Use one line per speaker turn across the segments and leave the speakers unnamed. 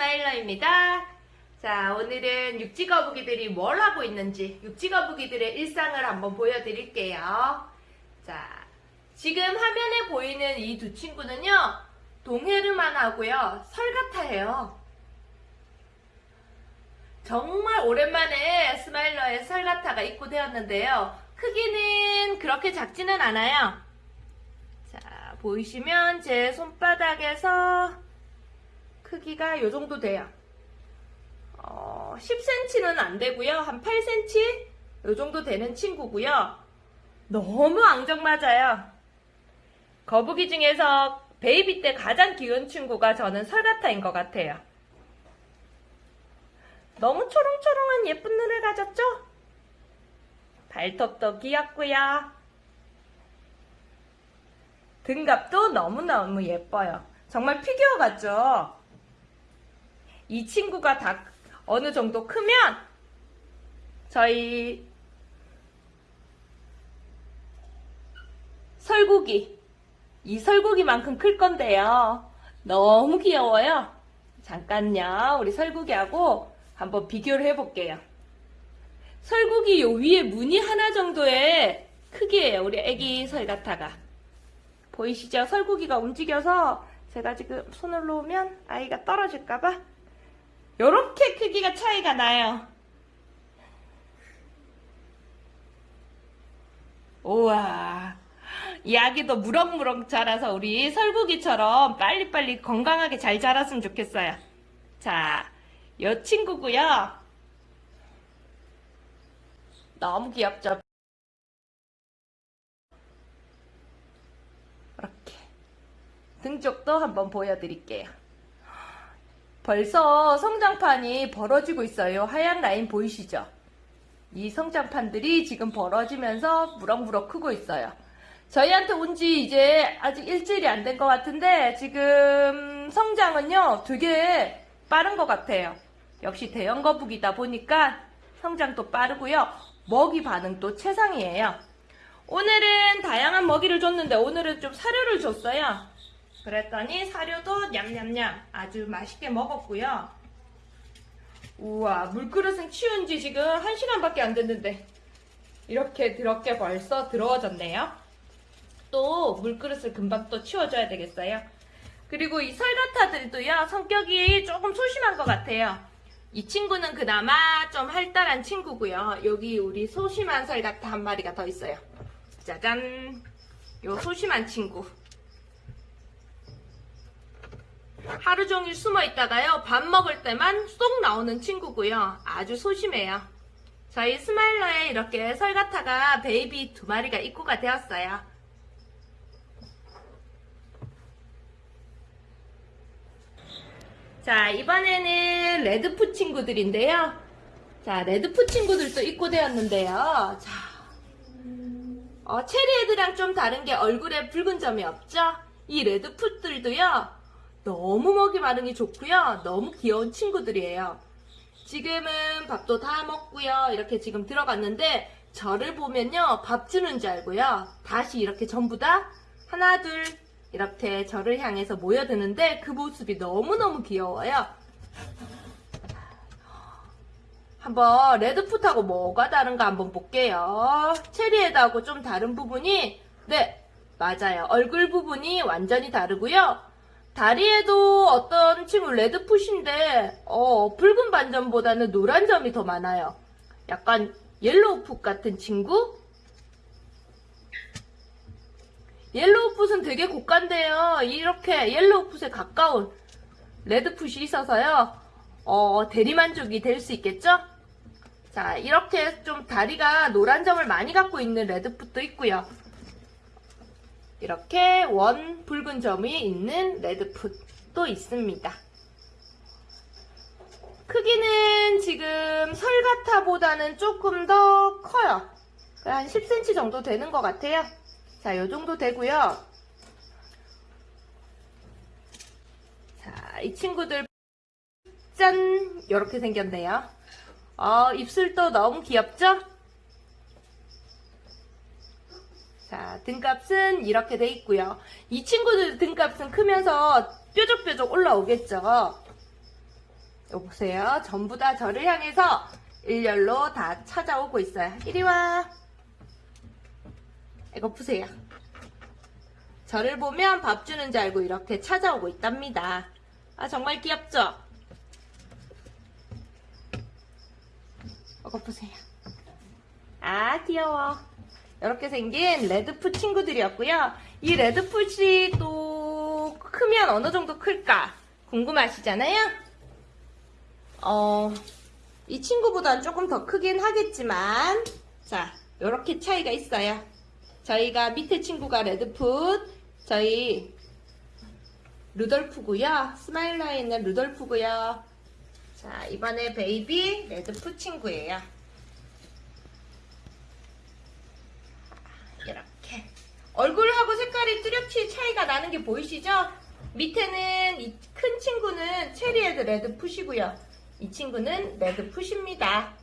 스마일러입니다. 자, 오늘은 육지거북이들이 뭘 하고 있는지 육지거북이들의 일상을 한번 보여드릴게요. 자, 지금 화면에 보이는 이 두 친구는요, 동헤르만 하고요, sulcata예요. 정말 오랜만에 스마일러의 sulcata가 입고되었는데요. 크기는 그렇게 작지는 않아요. 자, 보이시면 제 손바닥에서 크기가 이 정도 돼요. 어, 10cm는 안 되고요. 한 8cm? 이 정도 되는 친구고요. 너무 앙증맞아요. 거북이 중에서 베이비 때 가장 귀여운 친구가 저는 설가타인 것 같아요. 너무 초롱초롱한 예쁜 눈을 가졌죠? 발톱도 귀엽고요. 등갑도 너무너무 예뻐요. 정말 피규어 같죠? 이 친구가 다 어느 정도 크면 저희 설국이 이 설국이만큼 클 건데요. 너무 귀여워요. 잠깐요. 우리 설국이하고 한번 비교를 해볼게요. 설국이 요 위에 무늬 하나 정도의 크기예요. 우리 애기 설가타가. 보이시죠? 설국이가 움직여서 제가 지금 손을 놓으면 아이가 떨어질까봐 요렇게 크기가 차이가 나요. 우와. 이 아기도 무럭무럭 자라서 우리 설국이처럼 빨리빨리 건강하게 잘 자랐으면 좋겠어요. 자, 요 친구고요. 너무 귀엽죠? 이렇게 등 쪽도 한번 보여드릴게요. 벌써 성장판이 벌어지고 있어요. 하얀 라인 보이시죠? 이 성장판들이 지금 벌어지면서 무럭무럭 크고 있어요. 저희한테 온 지 이제 아직 일주일이 안 된 것 같은데 지금 성장은요 되게 빠른 것 같아요. 역시 대형 거북이다 보니까 성장도 빠르고요. 먹이 반응도 최상이에요. 오늘은 다양한 먹이를 줬는데 오늘은 좀 사료를 줬어요. 그랬더니 사료도 냠냠냠 아주 맛있게 먹었고요. 우와 물그릇은 치운 지 지금 1시간밖에 안 됐는데 이렇게 더럽게 벌써 더러워졌네요. 또 물그릇을 금방 또 치워줘야 되겠어요. 그리고 이 sulcata들도요 성격이 조금 소심한 것 같아요. 이 친구는 그나마 좀 활달한 친구고요. 여기 우리 소심한 sulcata 한 마리가 더 있어요. 짜잔 요 소심한 친구 하루 종일 숨어 있다가요 밥 먹을 때만 쏙 나오는 친구고요. 아주 소심해요. 저희 스마일러에 이렇게 sulcata가 베이비 두 마리가 입고가 되었어요. 자 이번에는 레드푸 친구들인데요. 자 레드푸 친구들도 입고되었는데요. 자 어, 체리애들랑 좀 다른 게 얼굴에 붉은 점이 없죠? 이 레드푸들도요 너무 먹이 반응이 좋고요. 너무 귀여운 친구들이에요. 지금은 밥도 다 먹고요. 이렇게 지금 들어갔는데 저를 보면요. 밥 주는 줄 알고요. 다시 이렇게 전부 다 하나 둘 이렇게 저를 향해서 모여드는데 그 모습이 너무너무 귀여워요. 한번 레드풋하고 뭐가 다른가 한번 볼게요. 체리에다하고 좀 다른 부분이 네 맞아요. 얼굴 부분이 완전히 다르고요. 다리에도 어떤 친구 레드풋인데 어, 붉은 반점보다는 노란 점이 더 많아요. 약간 옐로우풋 같은 친구? yellowfoot은 되게 고가인데요. 이렇게 yellowfoot에 가까운 redfoot이 있어서요. 어, 대리만족이 될 수 있겠죠? 자, 이렇게 좀 다리가 노란 점을 많이 갖고 있는 redfoot도 있고요. 이렇게 원 붉은 점이 있는 redfoot도 있습니다. 크기는 지금 sulcata보다는 조금 더 커요. 한 10cm 정도 되는 것 같아요. 자, 요 정도 되고요. 자, 이 친구들 짠! 이렇게 생겼네요. 어, 입술도 너무 귀엽죠? 자, 등값은 이렇게 돼 있고요. 이 친구들 등값은 크면서 뾰족뾰족 올라오겠죠. 여기 보세요. 전부 다 저를 향해서 일렬로 다 찾아오고 있어요. 이리 와. 이거 보세요. 저를 보면 밥 주는 줄 알고 이렇게 찾아오고 있답니다. 아, 정말 귀엽죠? 이거 보세요. 아, 귀여워. 이렇게 생긴 레드풋 친구들이었고요. 이 레드풋이 또 크면 어느 정도 클까 궁금하시잖아요? 어, 이 친구보다는 조금 더 크긴 하겠지만, 자, 이렇게 차이가 있어요. 저희가 밑에 친구가 redfoot, 저희 루돌프고요. 스마일러에 있는 루돌프고요. 자, 이번에 베이비 redfoot 친구예요. 이렇게 얼굴하고 색깔이 뚜렷이 차이가 나는 게 보이시죠? 밑에는 이 큰 친구는 체리헤드 레드풋이고요. 이 친구는 레드풋입니다.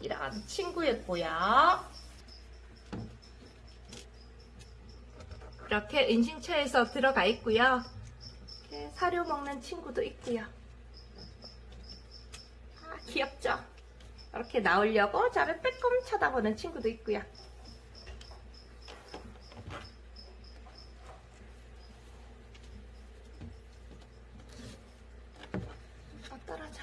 이런 친구였고요. 이렇게 은신처에서 들어가 있고요. 사료 먹는 친구도 있고요. 아, 귀엽죠? 이렇게 나오려고 저를 빼꼼 쳐다보는 친구도 있고요. 아, 떨어져.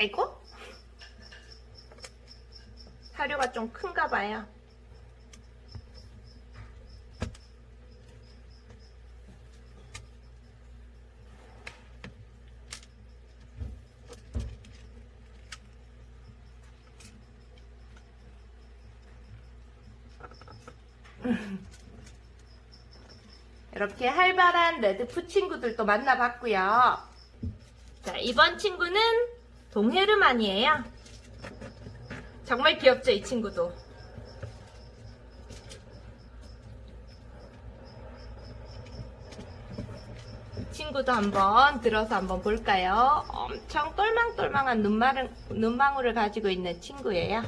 아이고. 사료가 좀 큰가 봐요. 이렇게 활발한 레드푸 친구들도 만나봤고요. 자, 이번 친구는 동헤르만이에요. 정말 귀엽죠, 이 친구도. 이 친구도 한번 들어서 한번 볼까요? 엄청 똘망똘망한 눈망울, 눈망울을 가지고 있는 친구예요.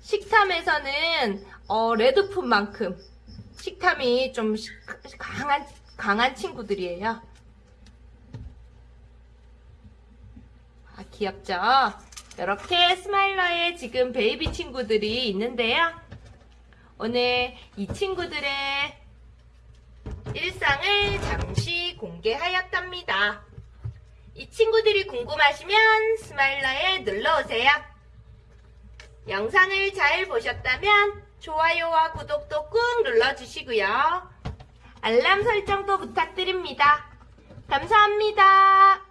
식탐에서는 어, redfoot만큼 식탐이 좀 시- 강한 강한 친구들이에요. 아, 귀엽죠? 이렇게 스마일러의 지금 베이비 친구들이 있는데요. 오늘 이 친구들의 일상을 잠시 공개하였답니다. 이 친구들이 궁금하시면 스마일러에 놀러오세요. 영상을 잘 보셨다면 좋아요와 구독도 꾹 눌러주시고요. 알람 설정도 부탁드립니다. 감사합니다.